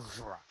Grr.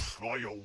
Sailor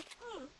like, hmm.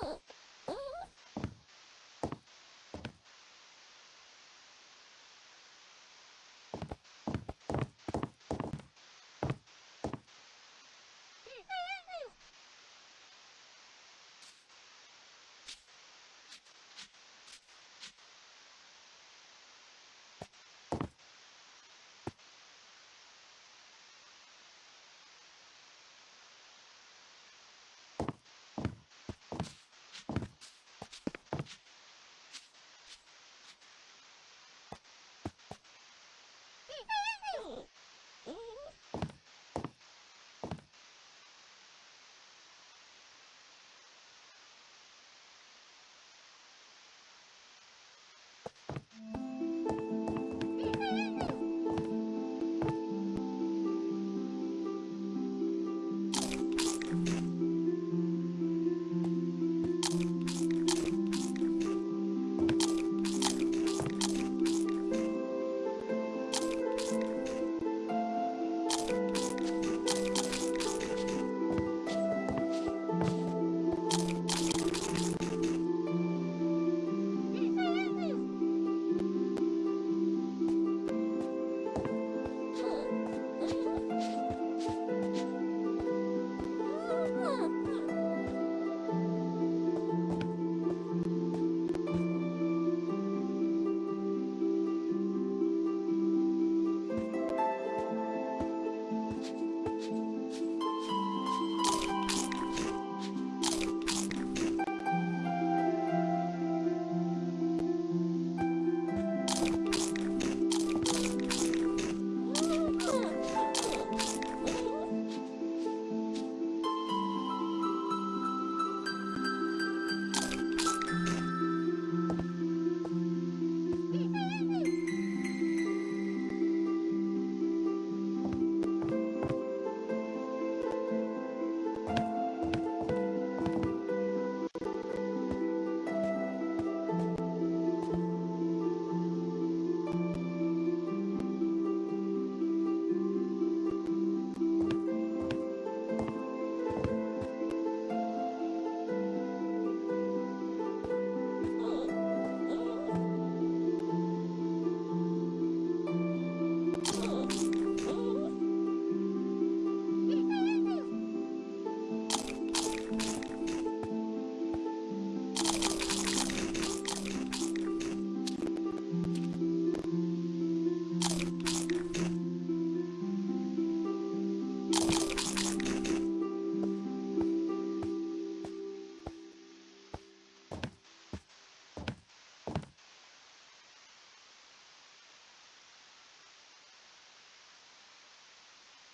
Oh.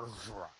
Arzra.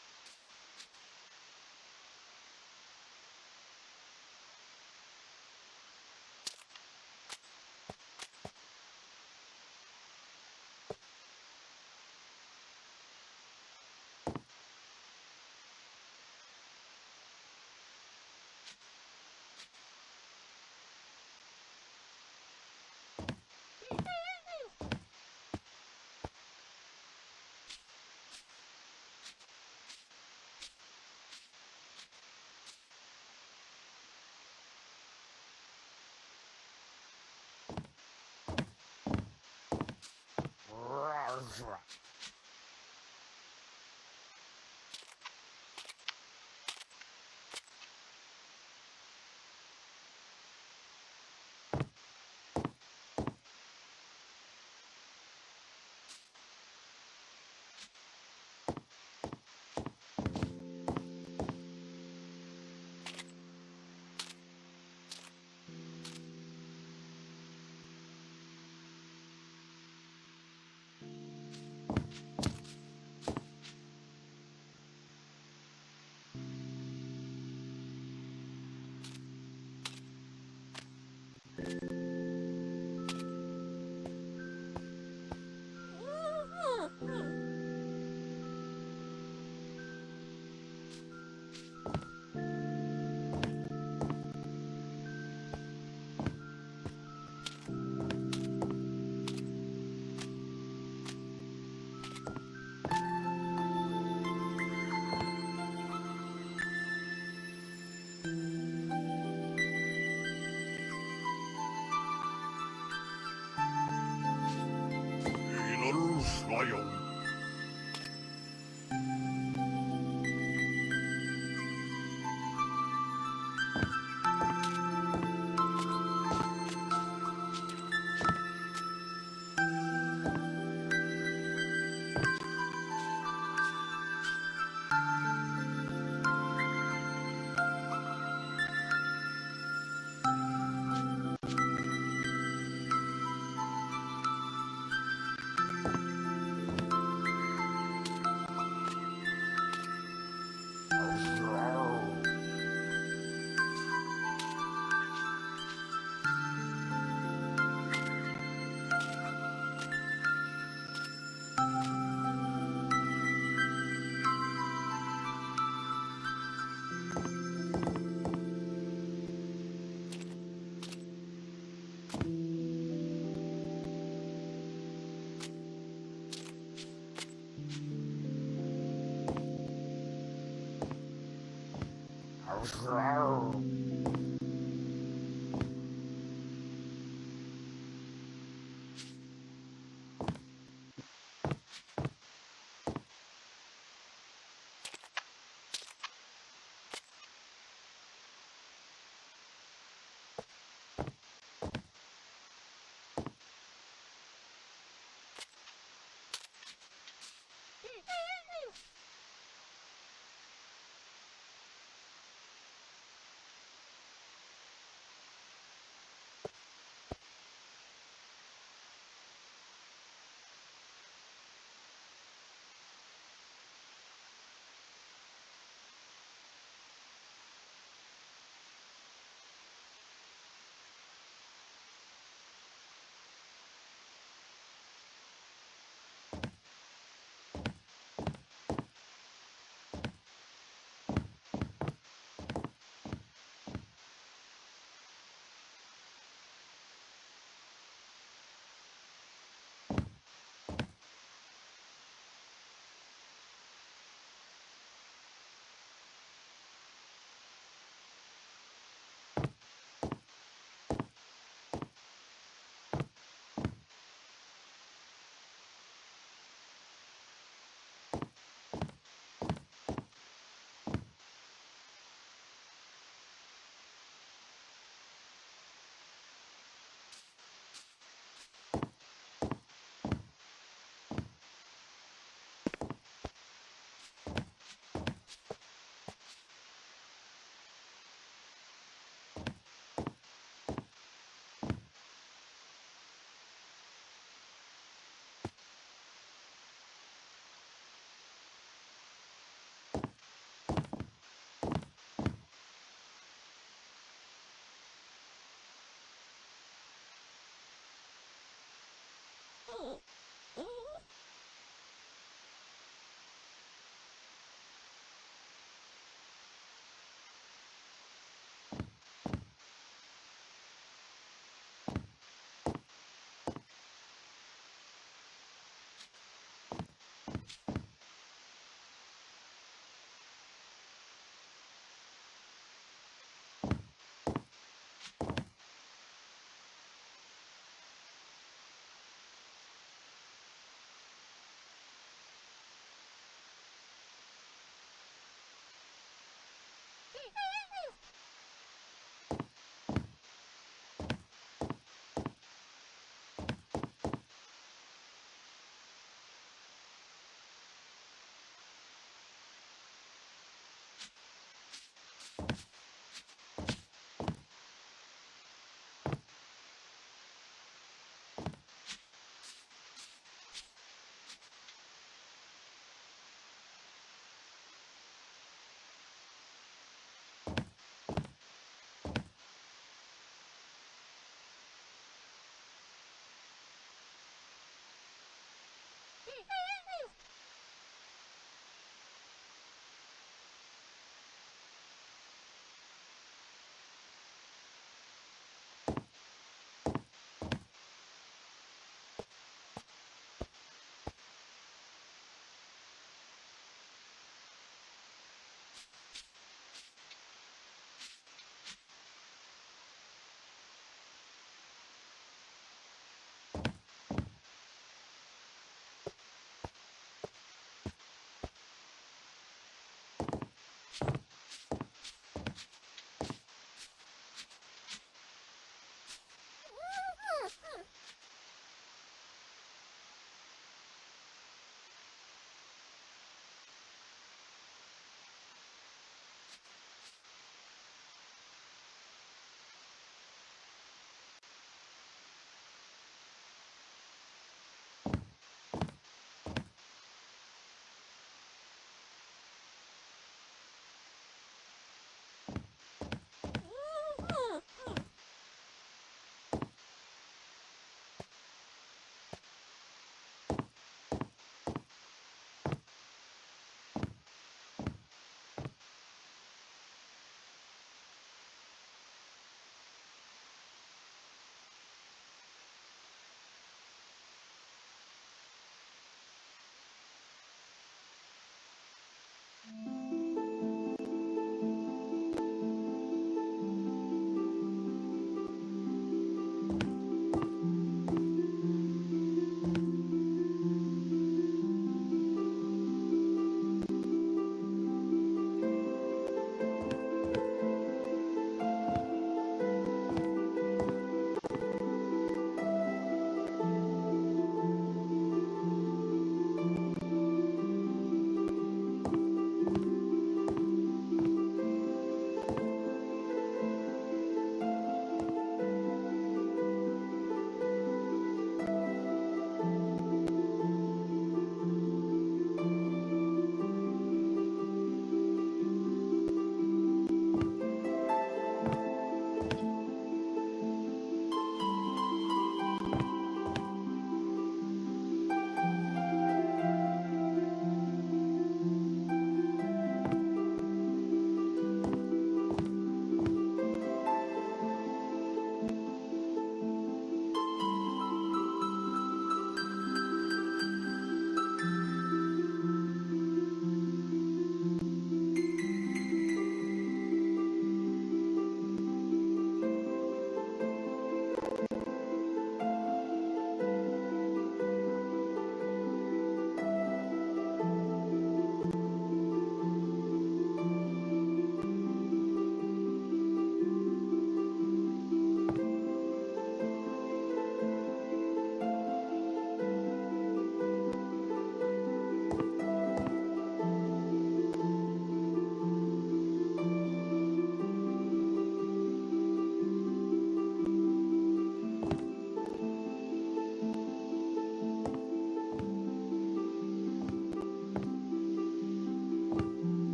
Home. Wow.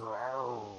Wow.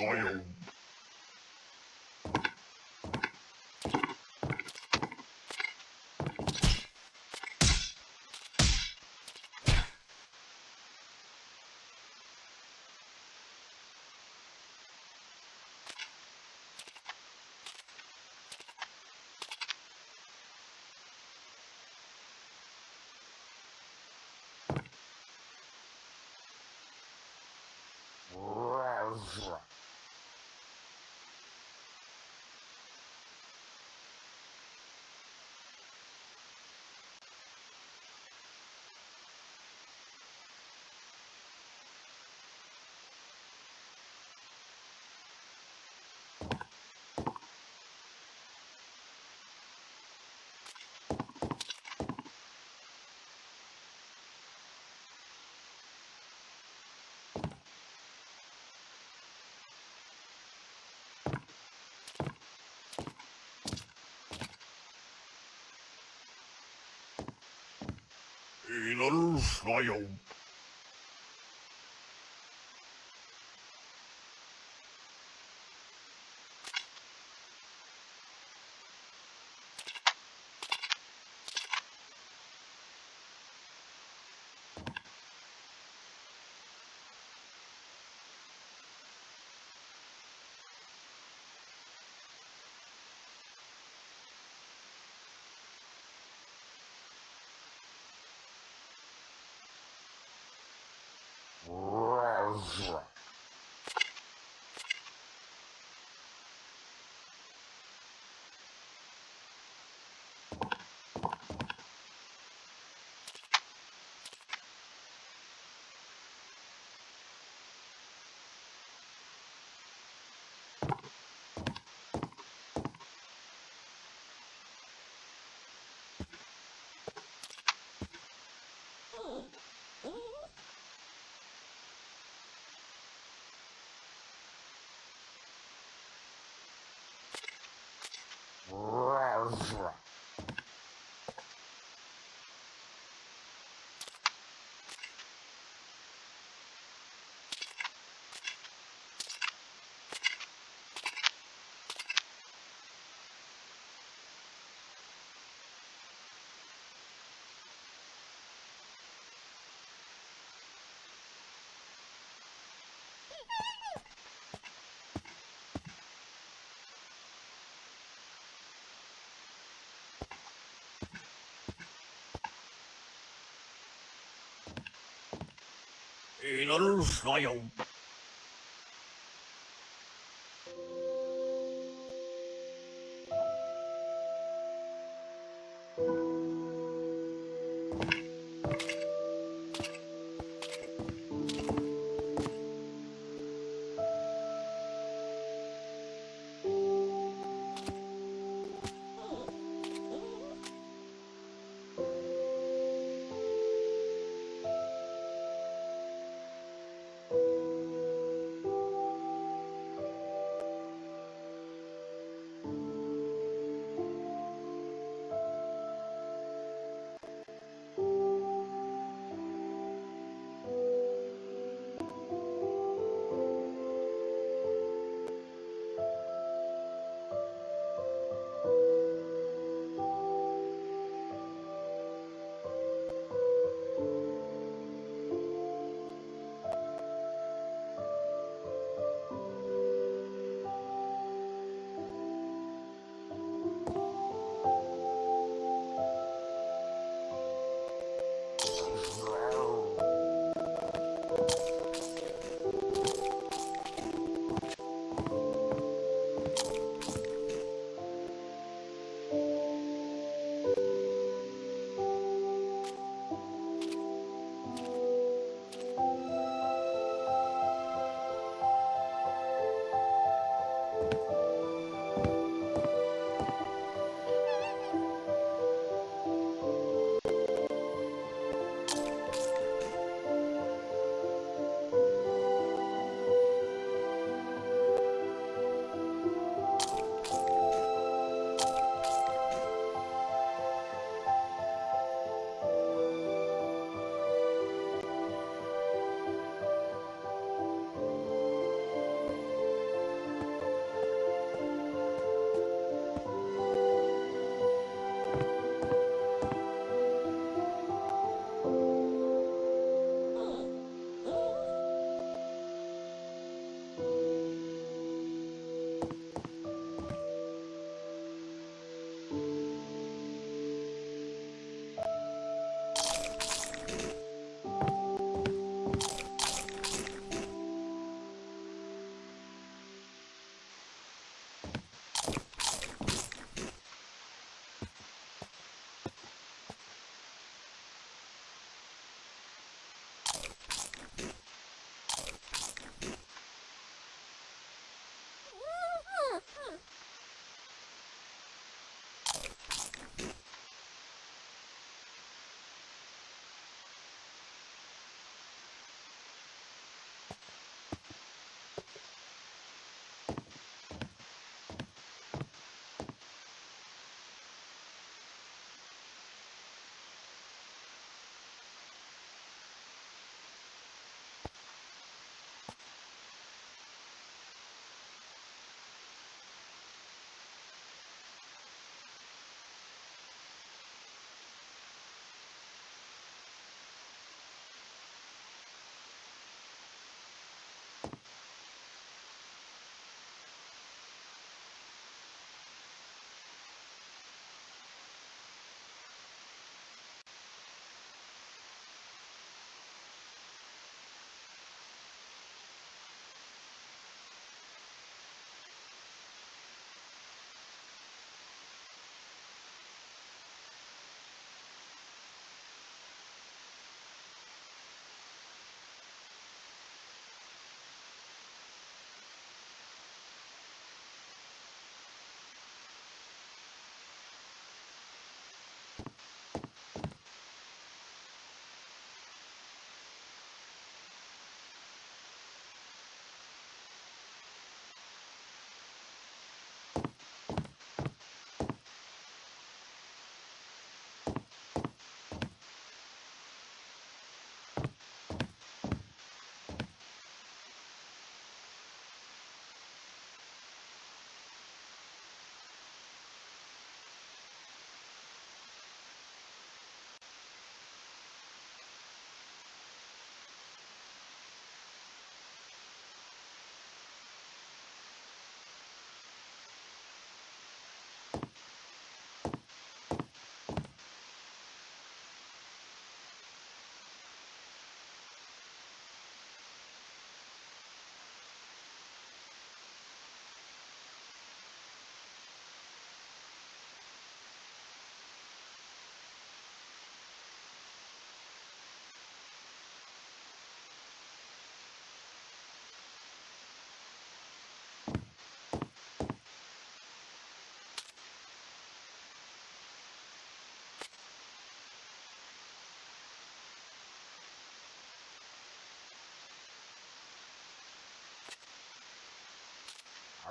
나 Peanut fly. en el royaume.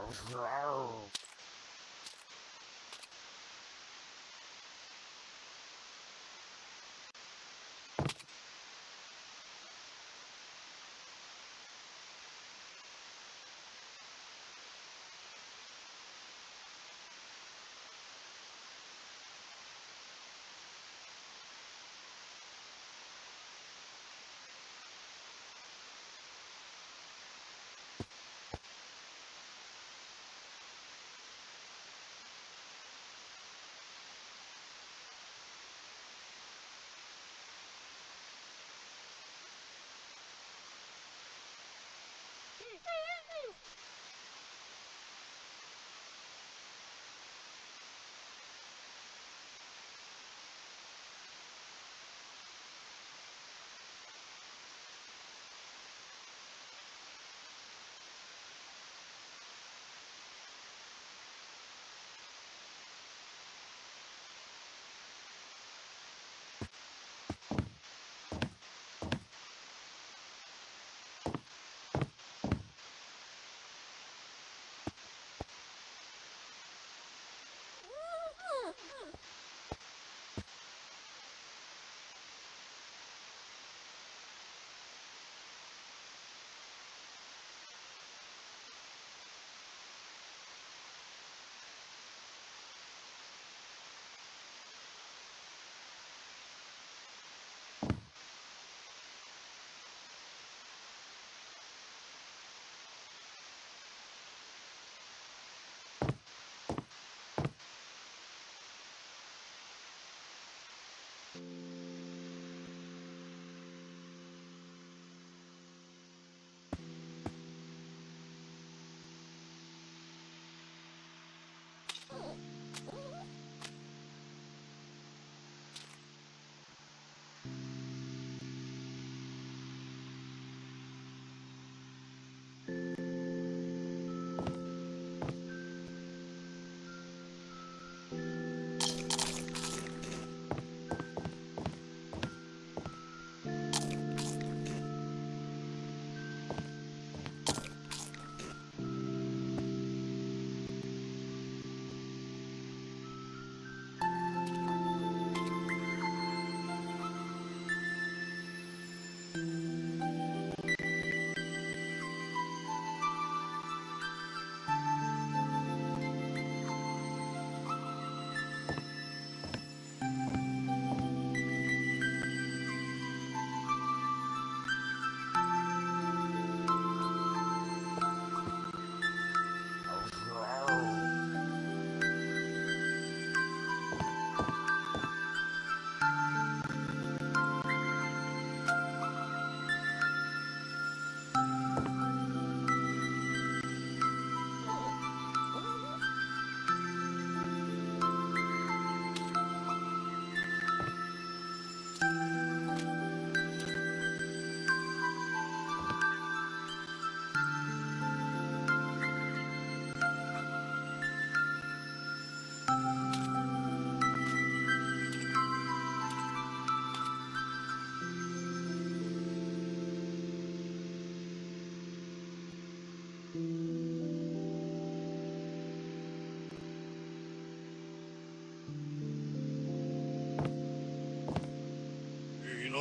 이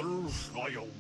little fire.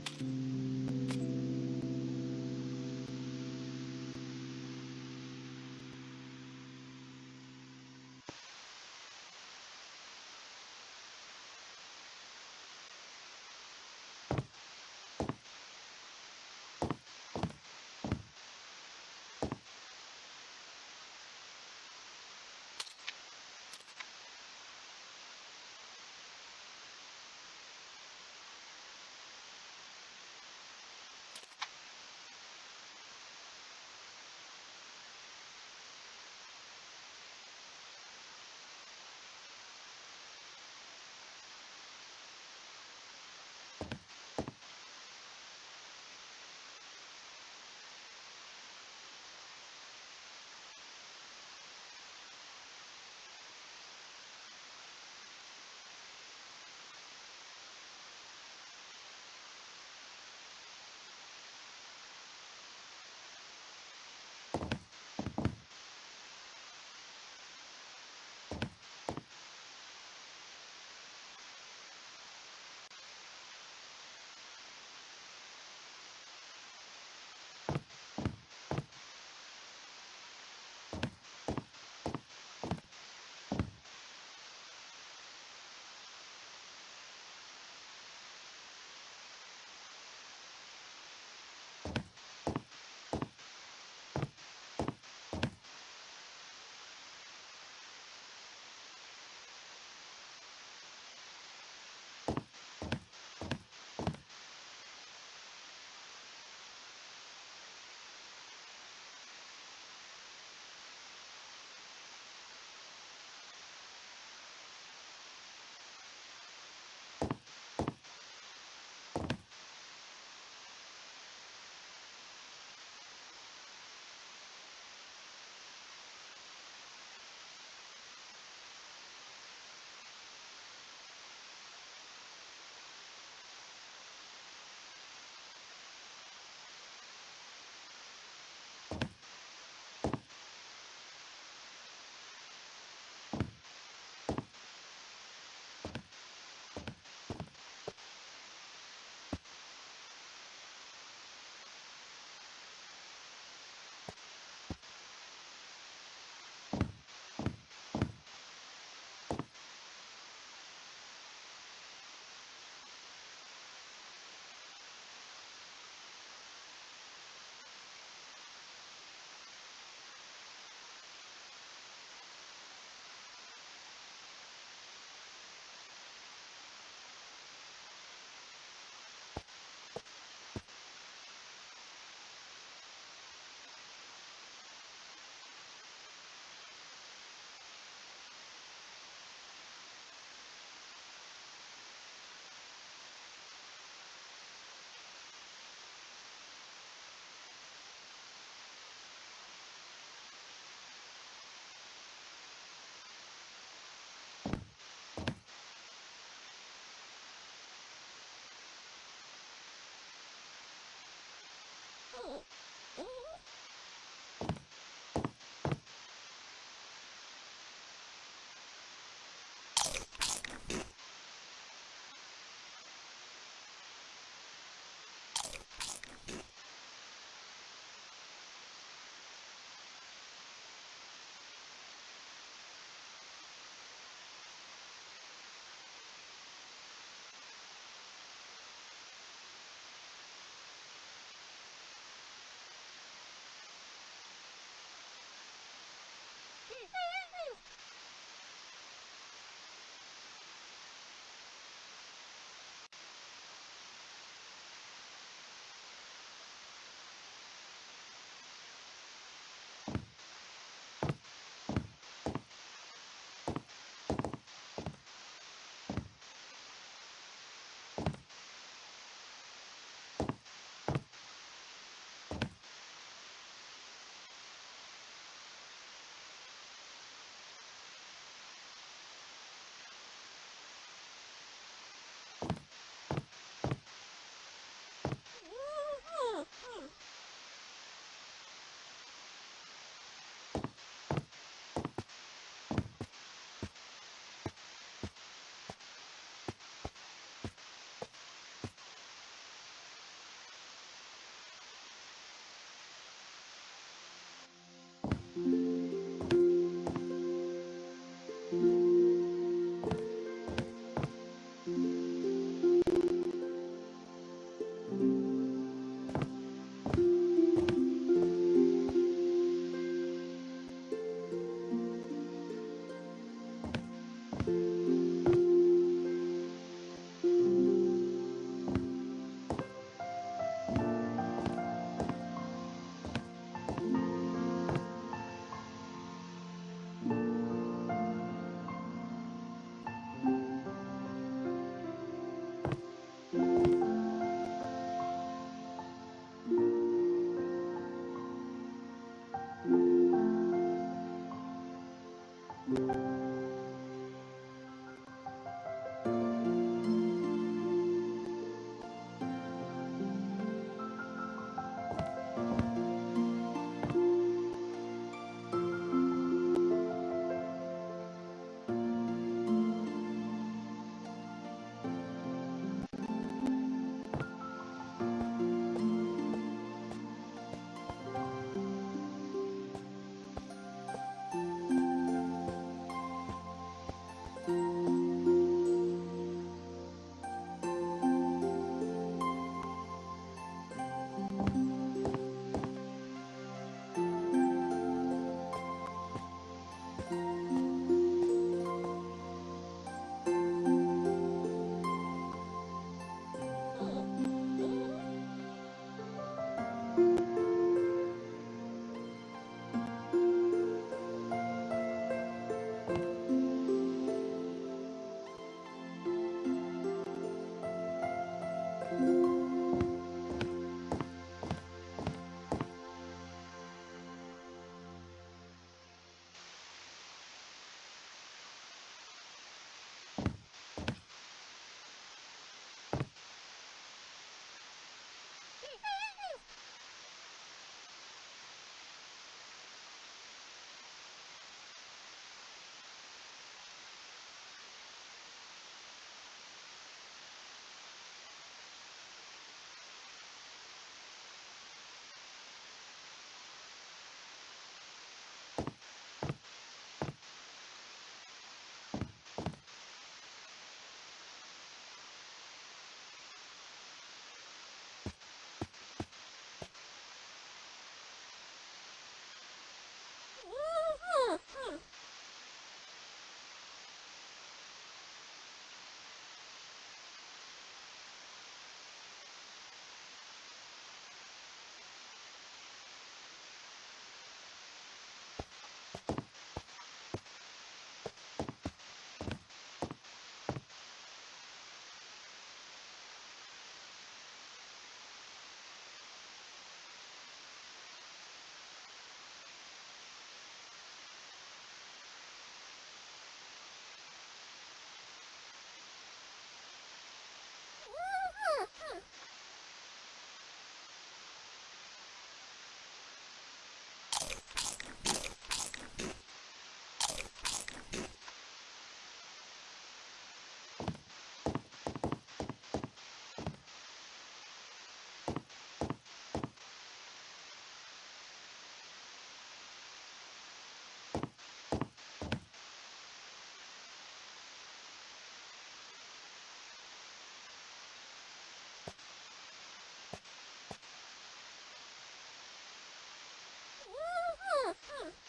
Huh.